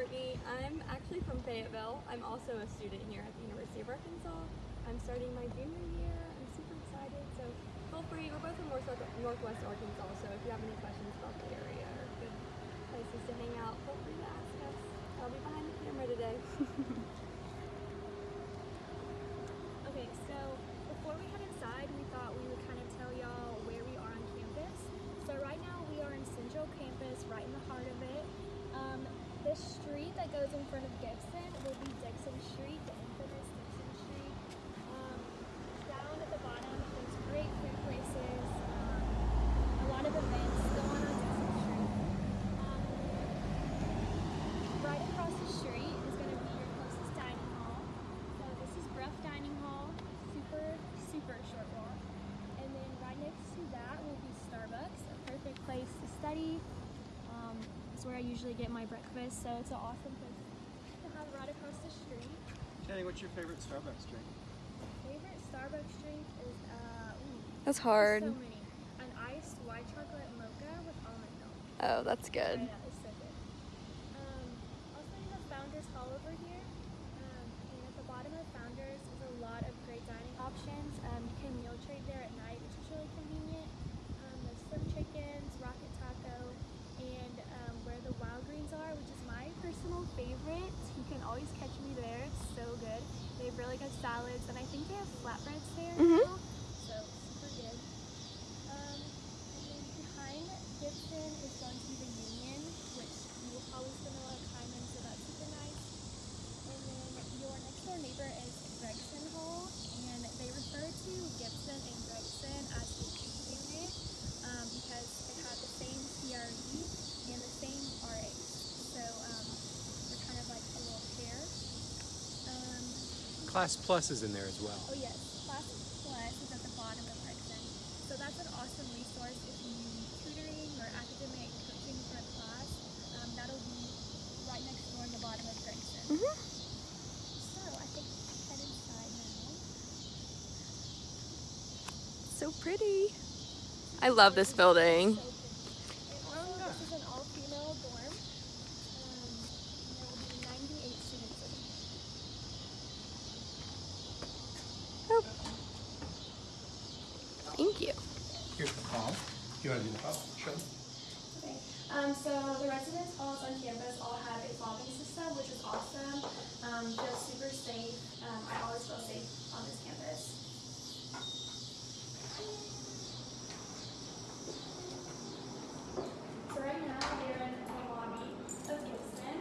Courtney. I'm actually from Fayetteville. I'm also a student here at the University of Arkansas. I'm starting my junior year. I'm super excited. So feel free. We're both from Northwest Arkansas, so if you have any questions about the area or good places to hang out, feel free to ask us. I'll be behind the camera today. Okay, so before we head inside, we thought we would kind of tell y'all where we are on campus. So right now we are in Central Campus, right in the heart of it. Um, the street that goes in front of Gibson will be Dickson Street, the infamous Dickson Street. Um, down at the bottom, there's great food places, um, a lot of events go on on Dickson Street. Um, right across the street is going to be your closest dining hall. So this is Brough Dining Hall, super, super short walk. And then right next to that will be Starbucks, a perfect place to study. Um, it's where I usually get my breakfast, so it's an awesome place right across the street. Jenny, what's your favorite Starbucks drink? Favorite Starbucks drink is, uh, ooh, That's hard. so many. An iced white chocolate mocha with almond milk. Oh, that's good. Right, that is so good. Um, also, you have Founders Hall over here. Um, and at the bottom of Founders is a lot of great dining options. Um, you can meal trade there at night, which is really convenient. Um, there's Slim Chickens, Rocket Taco, and um, where the Wild Greens are, which is my personal favorite. You can always catch me there. It's so good. They have really good salads, and I think they have flatbreads there Mhm. now. So super good. Um, and then behind Gibson is going to be the Union, which you will probably spend a lot of time in, so that's super nice. And then your next door neighbor is Gregson Hall, and they refer to Gibson and Gregson as the G unit um, because they have the same CRE and the same RA. So um, they're kind of like a little pair. Um, Class Plus is in there as well. Oh yes, Class Plus is at the bottom of Gregson. So that's an awesome resource if you need tutoring or academic coaching for a class. Um, that'll be right next door in the bottom of Gregson. Mhm. So I think we can head inside now. So pretty. I love this building. So pretty. And also, this is an all-female dorm. Um, there will be 98 students in it. Oh. Thank you. Here's the phone. The. Okay. Um, so the residence halls on campus all have a fobbing system, which is awesome. Um, feels super safe. Um, I always feel safe on this campus. So right now we're in the lobby of Gibson.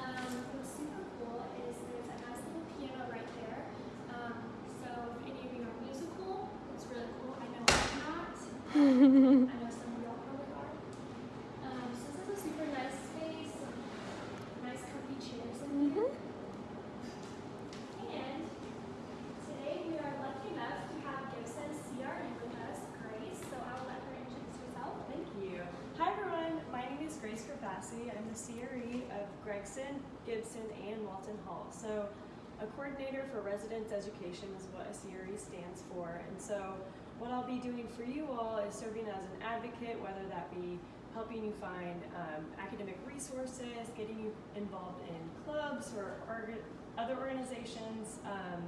Um, what's super cool is there's a nice little piano right there. Um, so if any of you are musical, it's really cool. I know I'm not. I know some of y'all probably are. Um, so this is a super nice space, nice comfy chairs in here. And today we are lucky enough to have Gibson's CRE with us, Grace. So I will let her introduce herself. Thank you. Hi everyone, my name is Grace Grafassi. I'm the CRE of Gregson, Gibson, and Walton Hall. So a coordinator for residence education is what a CRE stands for. And so what I'll be doing for you all is serving as an advocate, whether that be helping you find um, academic resources, getting you involved in clubs or orga- other organizations. Um,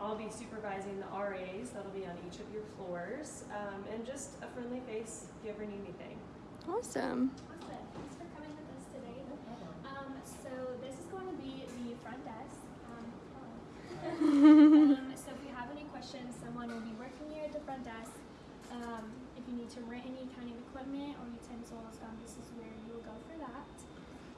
I'll be supervising the RAs, that'll be on each of your floors, um, and just a friendly face if you ever need anything. Awesome. Awesome. Thanks for coming with us today. Um, so this is going to be the front desk. Um, hello. Um, so if you have any questions, someone will be working here at the front desk. Um, if you need to rent any kind of equipment or utensils, um, this is where you will go for that.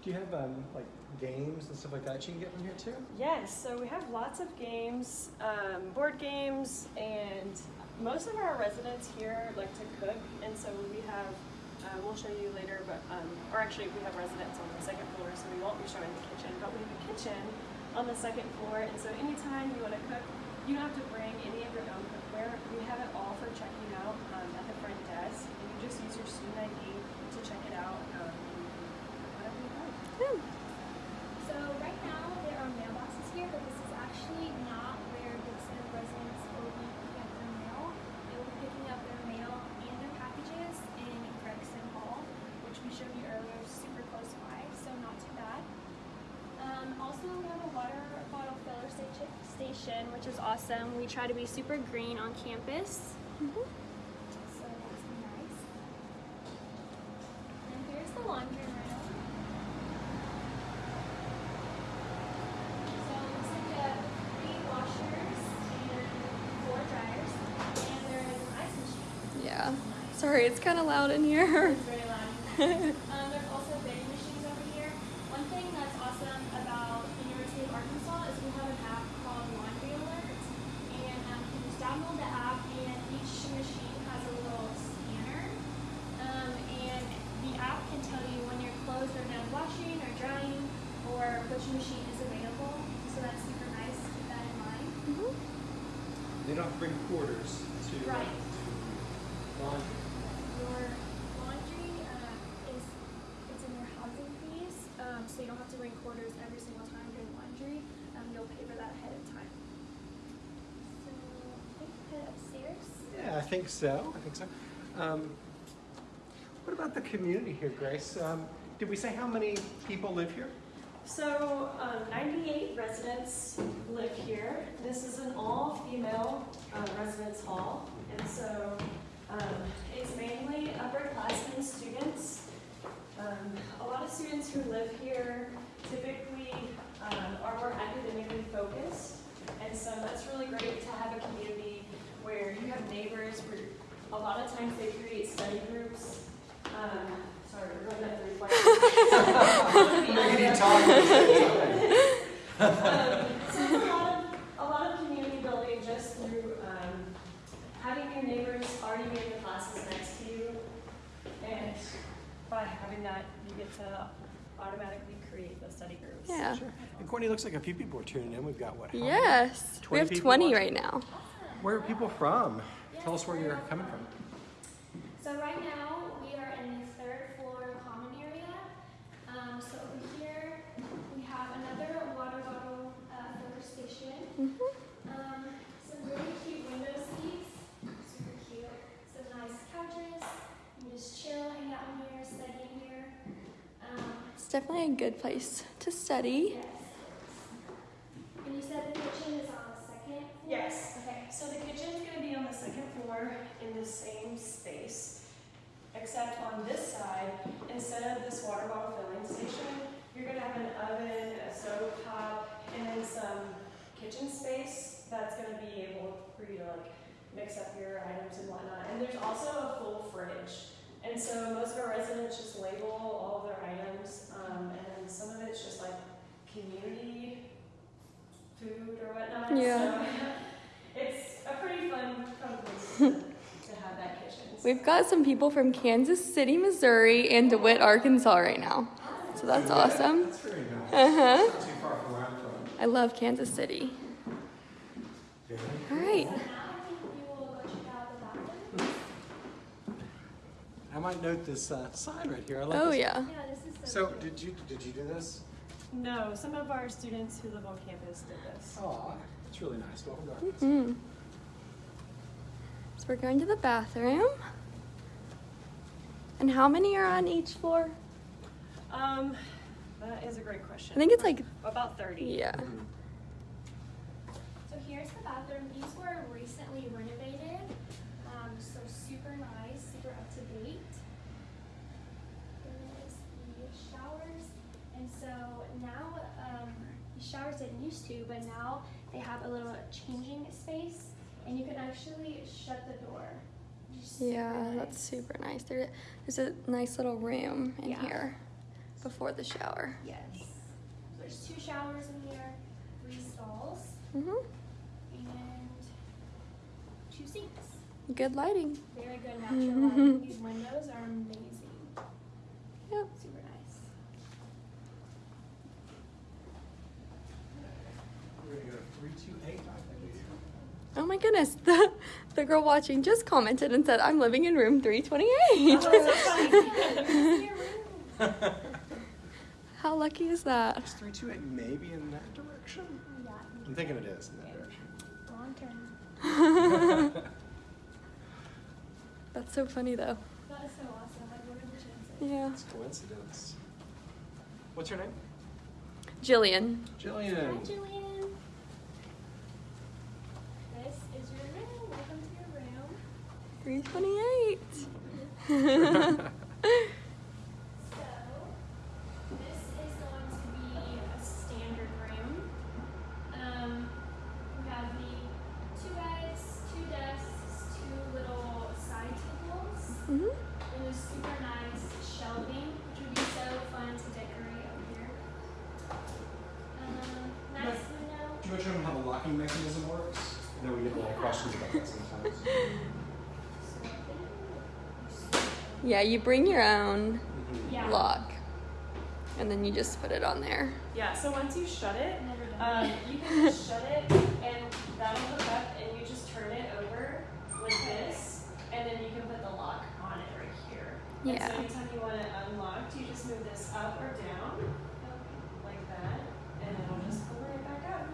Do you have um, like games and stuff like that you can get from here too? Yes, so we have lots of games, um, board games, and most of our residents here like to cook, and so we have, uh, we'll show you later, but, um, or actually we have residents on the second floor, so we won't be showing the kitchen, but we have a kitchen on the second floor, and so anytime you want to cook, you don't have to bring any of your own cookware. We have it all for checking out um, at the front desk, and you just use your student ID to check it out. Um, and you can cook whatever you like. So right now there are mailboxes here, but this is actually not where Gibson residents will be picking up their mail. They will be picking up their mail and their packages in Gregson Hall, which we showed you earlier, super close by, so not too bad. vegetation, which is awesome. We try to be super green on campus. Mm-hmm. So that's nice. And here's the laundry room. So it looks like we have three washers and four dryers. And there is an ice machine. Yeah. Sorry, it's kind of loud in here. It's very loud. um, there's also vending machines over here. One thing that's awesome about the University of Arkansas is we have an app called Laundry Alert, and um, you can just download the app, and each machine has a little scanner, um, and the app can tell you when your clothes are done washing or drying, or which machine is available. So that's super nice. Keep that in mind. They don't have to bring quarters to Right. to laundry. Your laundry uh, is it's in your housing fees, um, so you don't have to bring quarters every single time doing laundry. Um, you'll pay for that ahead of time. So I think head upstairs. Yeah, I think so. I think so. Um, what about the community here, Grace? Um, did we say how many people live here? So, um, 98 residents live here. This is an all-female uh, residence hall, and so um, it's mainly upperclassmen students. Um, a lot of students who live here typically um, are more academically focused, and so that's really great to have a community where you have neighbors. Where a lot of times they create study groups. Um, sorry, we're going up the requirements. Maybe you talk. Um, so it's a lot of, a lot of community building just through, um, having your neighbors already be in the classes next to you. And by having that, you get to automatically create those study groups. Yeah. Sure. And Courtney, looks like a few people are tuning in. We've got what? Yes. We 20 have 20 watching? right now. Where are people from? Yes, Tell us where you're coming from. So right now we are in the third floor common area. Um, so over here we have another water bottle uh, filler station. Um, some really cute window seats, super cute. Some nice couches. You can just chill, hang out in here, study in here. It's definitely a good place to study. yes. And you said the kitchen is on the second floor? Yes. Okay. So the kitchen's gonna be on the second floor in the same space, except on this side, instead of this water bottle filling station, you're gonna have an oven, a stove top, and then some kitchen space that's gonna be able for you to like mix up your items and whatnot. And there's also a full fridge. And so most of our residents just label all of their items, um, and then some of it's just like community food or whatnot. Yeah. So it's a pretty fun, fun place to, to have that kitchen. We've got some people from Kansas City, Missouri, and DeWitt, Arkansas right now. So that's awesome. That's very nice. Uh huh. Not too far from where I'm from. I love Kansas City. Very All right. So now I think we will go check out the bathroom. I might note this uh, sign right here. I like Oh, this. yeah. Yeah, this is so, So cute. did you did you do this? No, some of our students who live on campus did this. Oh, it's really nice. Welcome to Arkansas. Mm. So we're going to the bathroom. And how many are on each floor? Um, that is a great question. I think it's like, about 30. yeah. Mhm. So here's the bathroom. These were recently renovated. Um, so super nice, super up to date. There's the showers. And so now, um, the showers didn't used to, but now they have a little changing space and you can actually shut the door. which is super Yeah, nice. that's super nice. There, there's a nice little room in Yeah. here before the shower. Yes. So there's two showers in here, three stalls, hmm and two sinks. Good lighting. Very good natural lighting. These windows are amazing. Yep. Super nice. We're gonna go to three two eight. I think. Oh my goodness. The, the girl watching just commented and said, I'm living in room 328. Oh, that's so funny. You can see your room. How lucky is that? that? Is three two eight maybe in that direction? Yeah. I'm thinking it is in that direction. Long term. That's so funny though. That is so awesome. Like, what are the chances? Yeah. It's coincidence. What's your name? Jillian. Hi, Jillian. 328. So, this is going to be a standard room. Um, we have the two beds, two desks, two little side tables, hmm and super nice shelving, which would be so fun to decorate up here. Um, nice window. Do you want to show them how the locking mechanism works? I know we get a lot of questions about that sometimes. Yeah, you bring your own Mhm. Yeah. lock, and then you just put it on there. Yeah, so once you shut it, Never done um, you can just shut it and that'll hook up and you just turn it over like this and then you can put the lock on it right here. And Yeah. so anytime you want it unlocked, you just move this up or down like that and it'll just pull right back up.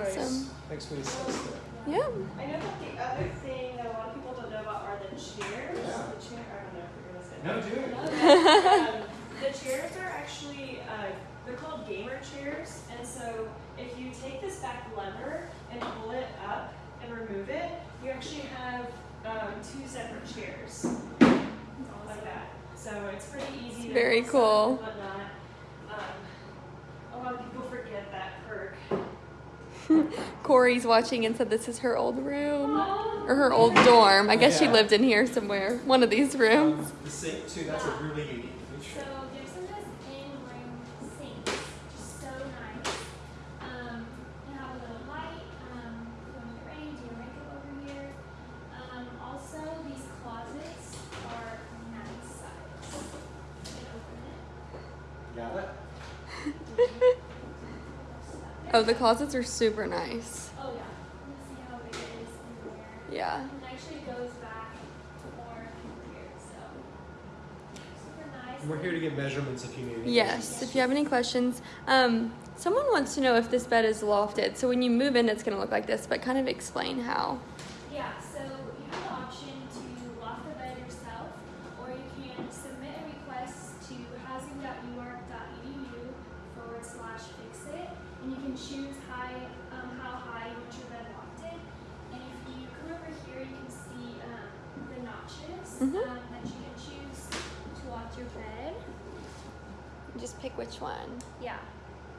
Awesome. Thanks for the sense there. Yeah. I know that the other thing that a lot of people don't know about are the chairs. Yeah. The chair, I don't know if you're gonna say No, that. do it. um, the chairs are actually uh, they're called gamer chairs, and so if you take this back lever and pull it up and remove it, you actually have um, two separate chairs like that. So it's pretty easy. to very cool. and whatnot. Um, a lot of people forget that perk. Corey's watching and said this is her old room. Or her old dorm. I guess she lived in here somewhere. One of these rooms. Um, the sink too. That's a really unique feature. Gibson has in-room sinks, which is so nice. Um, you have a little light, um, when you're ready, do your makeup over here. Um, also these closets are nice size. You can open it. Got it. Oh, the closets are super nice. Oh yeah, you can see how big it is in there. Yeah. And actually goes back more here, so super nice. We're here to get measurements if you need any. Yes, if you have any questions. Um, someone wants to know if this bed is lofted. So when you move in, it's going to look like this, but kind of explain how. Yeah, so you have the option to loft the bed yourself, or you can submit a request to housing.uark.edu forward slash fix it, and you can choose high, um, how high you want your bed lofted. And if you come over here, you can see um, the notches Mhm. um, that you can choose to loft your bed. Just pick which one. Yeah.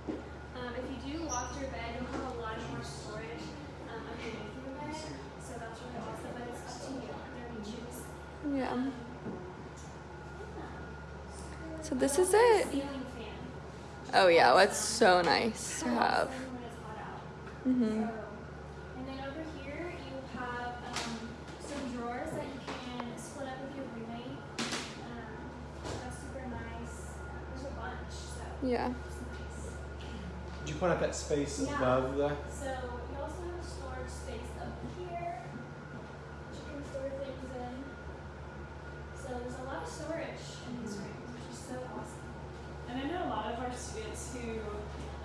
Um, if you do lock your bed, you'll have a lot more storage um, underneath your bed. So that's really awesome, but it's up to you whatever you choose. Yeah. Um, So this is also have a it. Oh yeah, that's so nice to have. awesome when it's hot out. hmm So, and then over here you have um, some drawers that you can split up with your roommate. Um, that's super nice. There's a bunch, so Yeah. Did you point out that space Yeah. above the? So you also have a storage space up here, which you can store things in. So there's a lot of storage in these rooms, which is so awesome. And I know a lot of our students who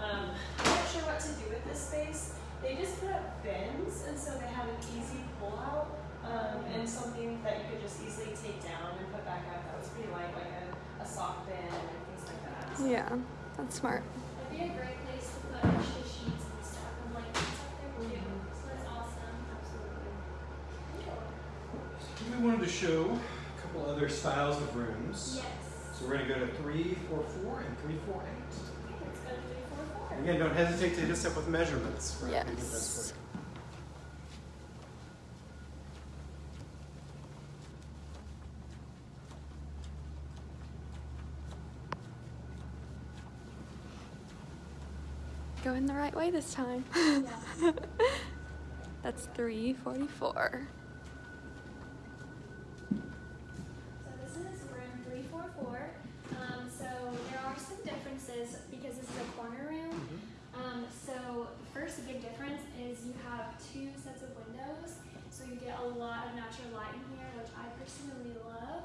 um, aren't sure what to do with this space. They just put up bins, and so they have an easy pull out um, and something that you could just easily take down and put back up. That was pretty light, like a, a sock bin and things like that. So Yeah, that's smart. That'd be a great place to put extra sheets and stuff and blankets up there too. Mm-hmm. So that's awesome. Absolutely. We wanted to show a couple other styles of rooms. Yes. So we're gonna go to three, four, four, and three, four, eight. Okay, let's go to three, four, four. Again, don't hesitate to hit us up with measurements. for how we can best Yes. Going the right way this time. Yeah. That's 344. So this is room three four four. Um, so there are some differences because this is a corner room. Um, so the first big difference is you have two sets of windows, so you get a lot of natural light in here, which I personally love.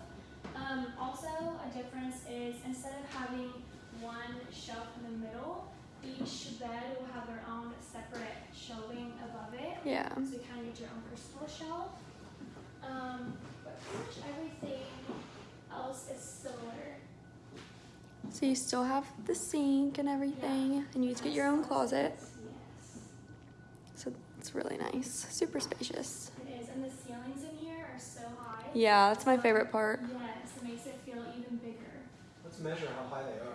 Um, also, a difference is instead of having one shelf in the middle, each bed will have their own separate shelving above it. Yeah. So you kind of get your own personal shelf. Um, but pretty much everything else is similar. So you still have the sink and everything, and you just get your own closet. Yes, So it's really nice. Super spacious. it is. And the ceilings in here are so high. Yeah, that's my favorite part. Yes, it makes it feel even bigger. Let's measure how high they are.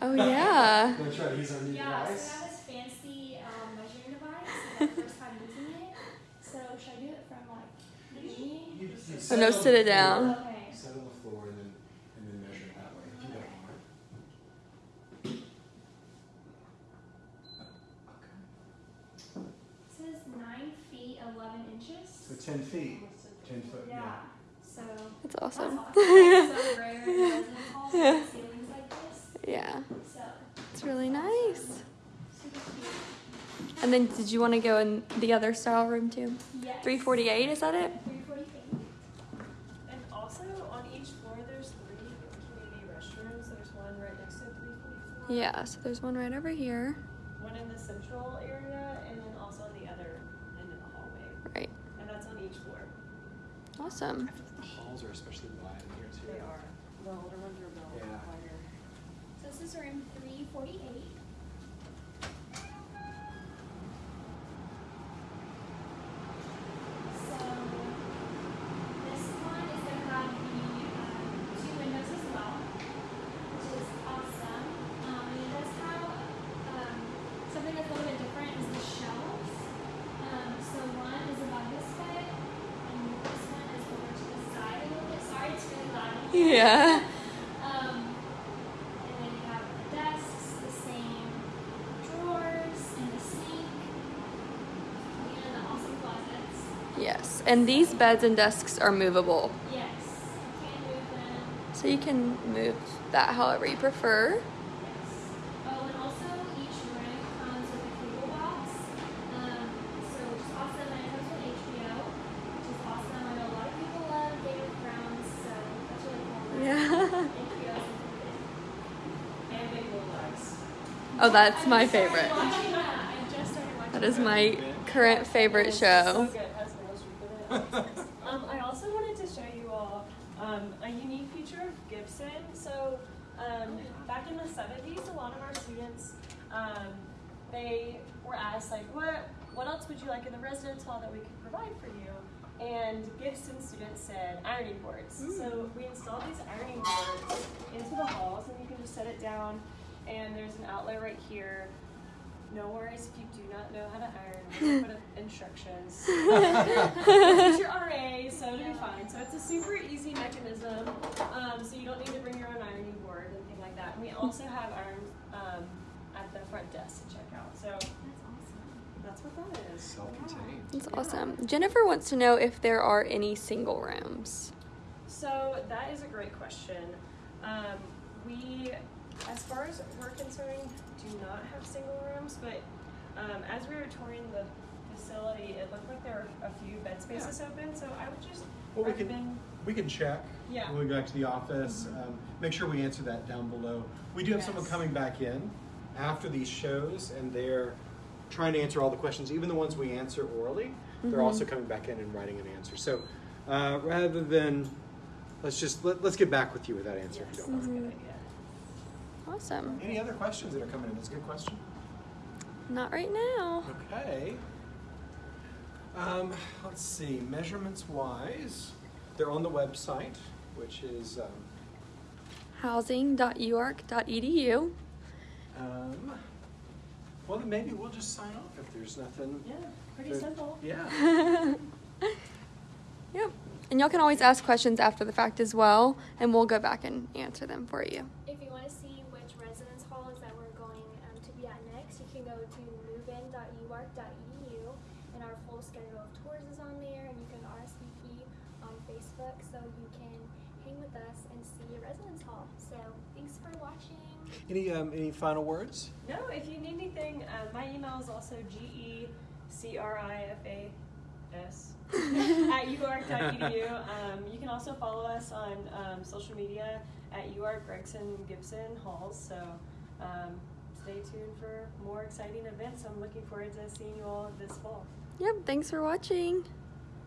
Oh yeah. I'm gonna try to use our new Yeah, so device. I have this fancy um, measuring device. It's my first time using it. So should I do it from like the beginning? You- you Oh no, sit it down. Okay. Set on the floor and then and then measure it that way. If you don't mind. Okay. It says nine feet eleven inches. So ten feet. Ten foot. Yeah. So That's that's awesome. awesome. So rare in Yeah, So it's really nice. And then, did you want to go in the other style room too? Yes. 348, is that it? Three forty-eight. And also on each floor, there's three community restrooms. There's one right next to 344. Yeah, so there's one right over here. One in the central area, and then also on the other end of the hallway. Right. And that's on each floor. Awesome. I feel like the halls are especially wide in here too. They are. The older ones are Yeah. wider. So this is room three forty-eight. So this one is gonna have the two windows as well, which is awesome. And it does have something that's a little bit different is the shelves. Um, so one is above this is. Sorry, it's really loud. in here. Yeah. Um, and then you have the desks, the same drawers, and the sink, and the awesome closets. Yes, and these beds and desks are movable, Yes, you can move them. so you can move that however you prefer. Oh, and also each room comes with a cable box. Um, so which is awesome, and it comes with HBO, which is awesome. I know a lot of people love Game of Thrones, so that's. Yeah. HBO is included. And Big Little Lies. Oh, that's my favorite. watching that. I just started watching That is my current favorite show. So good. Has the most frequent hits. Um, I also wanted to show you all um, a unique feature of Gibson. So um, back in the 70s, a lot of our students um, they were asked like, what what else would you like in the residence hall that we could provide for you? And Gibson students said ironing boards. So we installed these ironing boards into the halls, and you can just set it down. And there's an outlet right here. No worries if you do not know how to iron. We're put up instructions. Teach your RA, so it'll be fine. So it's a super easy mechanism. Um, so you don't need to bring your own ironing board and thing like that. And we also have irons um, at the front desk to check out. So That's awesome. that's what that is. Self-contained. That's awesome. Jennifer wants to know if there are any single rooms. So that is a great question. Um, we, as far as we're concerned, do not have single rooms, but um, as we were touring the facility, it looked like there were a few bed spaces open. So I would just Well, we can we can check Yeah. when we go back to the office. Um, make sure we answer that down below. We do have someone coming back in after these shows, and they're trying to answer all the questions, even the ones we answer orally. They're also coming back in and writing an answer. So uh, rather than let's just let, let's get back with you with that answer if you don't that's mind. A good idea. Awesome. Any other questions that are coming in? That's a good question. Not right now. Okay. Um, let's see. Measurements wise, they're on the website, which is um, Housing.uark.edu. um, well, then maybe we'll just sign off if there's nothing. Yeah, pretty Good. simple. Yeah. Yep. And y'all can always ask questions after the fact as well, and we'll go back and answer them for you. If you want to see which residence halls that we're going um, to be at next, you can go to movein.uark.edu, and our full schedule of tours is on there, and you can RSVP on Facebook so you can hang with us and see a residence hall. So thanks for watching. Any um, any final words? No, if you need anything, uh, my email is also g e c r i f a s at uark.edu. Um, you can also follow us on um, social media at uark Gregson Gibson Halls. So um, stay tuned for more exciting events. I'm looking forward to seeing you all this fall. Yep. Thanks for watching.